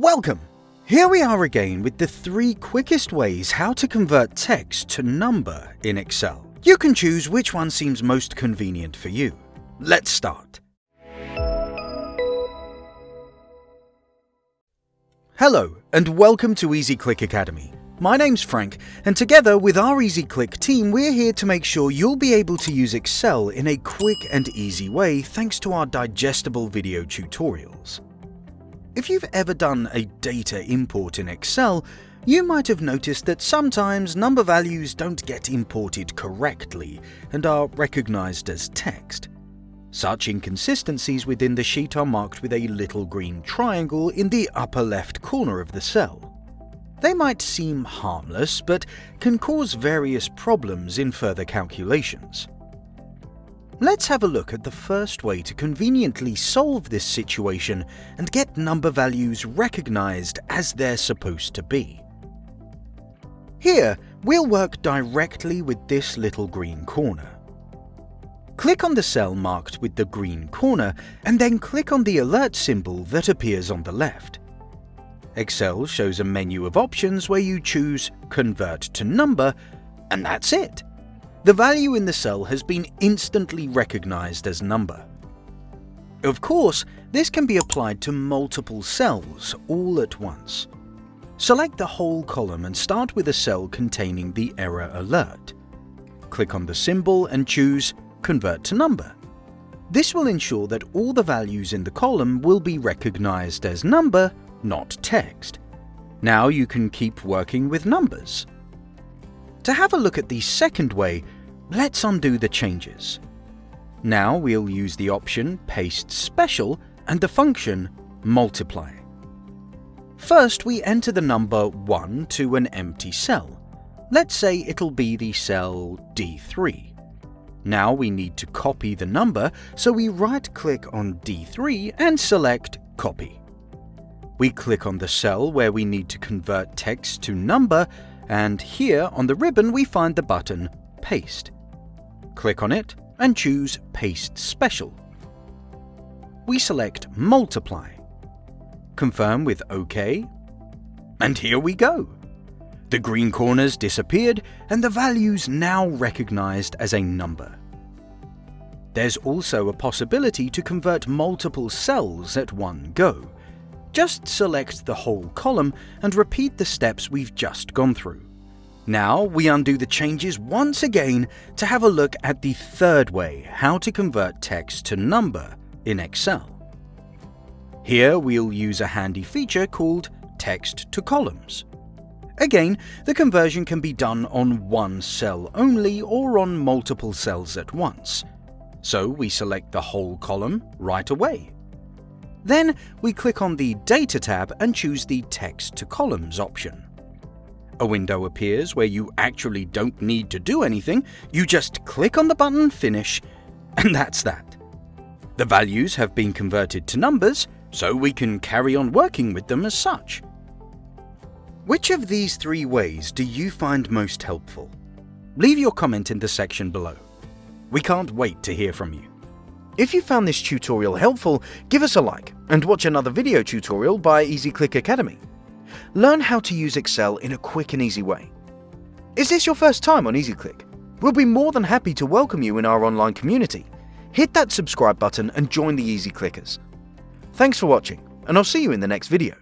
Welcome! Here we are again with the three quickest ways how to convert text to number in Excel. You can choose which one seems most convenient for you. Let's start. Hello and welcome to EasyClick Academy. My name's Frank and together with our EasyClick team we're here to make sure you'll be able to use Excel in a quick and easy way thanks to our digestible video tutorials. If you've ever done a data import in Excel, you might have noticed that sometimes number values don't get imported correctly and are recognized as text. Such inconsistencies within the sheet are marked with a little green triangle in the upper left corner of the cell. They might seem harmless, but can cause various problems in further calculations. Let's have a look at the first way to conveniently solve this situation and get number values recognized as they're supposed to be. Here, we'll work directly with this little green corner. Click on the cell marked with the green corner and then click on the alert symbol that appears on the left. Excel shows a menu of options where you choose Convert to Number, and that's it. The value in the cell has been instantly recognized as number. Of course, this can be applied to multiple cells all at once. Select the whole column and start with a cell containing the error alert. Click on the symbol and choose Convert to Number. This will ensure that all the values in the column will be recognized as number, not text. Now you can keep working with numbers. To have a look at the second way, let's undo the changes. Now we'll use the option Paste Special and the function Multiply. First, we enter the number 1 to an empty cell. Let's say it'll be the cell D3. Now we need to copy the number, so we right-click on D3 and select Copy. We click on the cell where we need to convert text to number and here on the ribbon we find the button Paste. Click on it and choose Paste Special. We select Multiply. Confirm with OK. And here we go. The green corners disappeared and the values now recognized as a number. There's also a possibility to convert multiple cells at one go. Just select the whole column and repeat the steps we've just gone through. Now we undo the changes once again to have a look at the third way how to convert text to number in Excel. Here we'll use a handy feature called text to columns. Again, the conversion can be done on one cell only or on multiple cells at once. So we select the whole column right away. Then we click on the Data tab and choose the Text to Columns option. A window appears where you actually don't need to do anything, you just click on the button Finish, and that's that. The values have been converted to numbers, so we can carry on working with them as such. Which of these three ways do you find most helpful? Leave your comment in the section below. We can't wait to hear from you. If you found this tutorial helpful, give us a like and watch another video tutorial by EasyClick Academy. Learn how to use Excel in a quick and easy way. Is this your first time on EasyClick? We'll be more than happy to welcome you in our online community. Hit that subscribe button and join the Easy Clickers. Thanks for watching, and I'll see you in the next video.